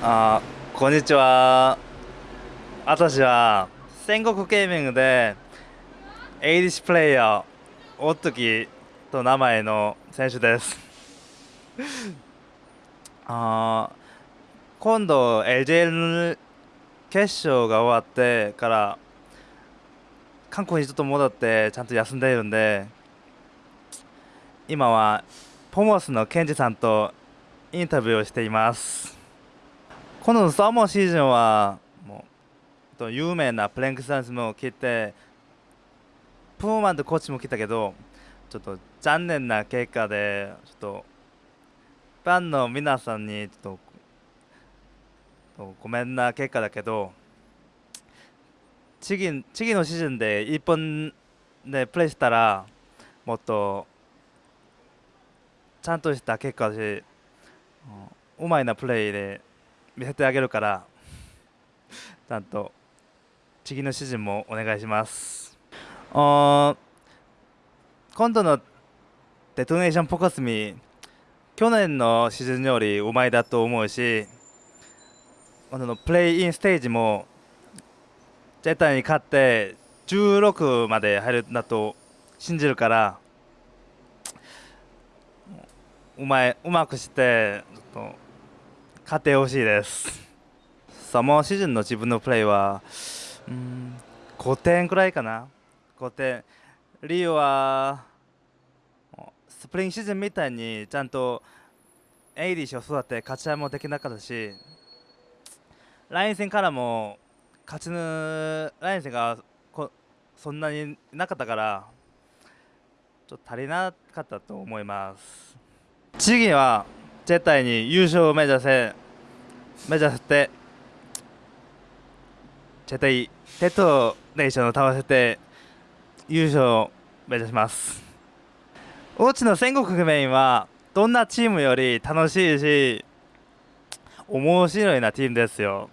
あこんにちは。私は戦国ゲーミングでエイリッシュプレイヤーおっときと名前の選手です。あ今度 LJL 決勝が終わってから韓国にちょっと戻ってちゃんと休んでいるんで今はポモスのケンジさんとインタビューをしています。このサーモンシーズンはもう有名なプレンクサンスも来てプーマンとコーチも来たけどちょっと残念な結果でちょっとファンの皆さんにちょっとごめんな結果だけど次次のシーズンで1本でプレーしたらもっとちゃんとした結果だしうまいなプレーで見せてあげるからちゃんと次のシーズンもお願いします。今度のデトネーションポカスミ去年のシーズンよりうまいだと思うしあのプレイインステージも絶対に勝って16まで入るんだと信じるからうまいうまくしてちょっと勝ってほしいです。サモーシーズンの自分のプレーはうん5点くらいかな。5点。リオはスプリングシーズンみたいにちゃんとエイリッシュを育て勝ち合いもできなかったしライン戦からも勝ちぬライン戦がこそんなになかったからちょっと足りなかったと思います。次は絶対に優勝を目指せ目指して絶対テトネーションを倒せて優勝を目指します。大地の戦国メインはどんなチームより楽しいし面白いなチームですよ。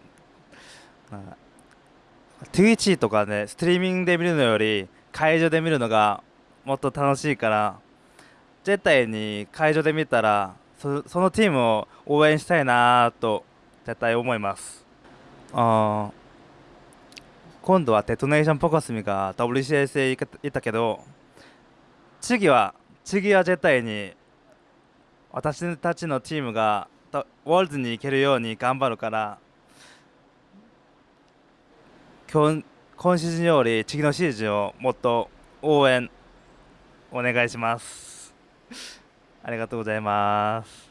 Twitch とかねストリーミングで見るのより会場で見るのがもっと楽しいから絶対に会場で見たらそそのチームを応援したいなと絶対思います。あ今度はデトネーションポコスミが WCS へ行ったけど次は次は絶対に私たちのチームがウォールズに行けるように頑張るから今今シーズンより次のシーズンをもっと応援お願いします。ありがとうございます。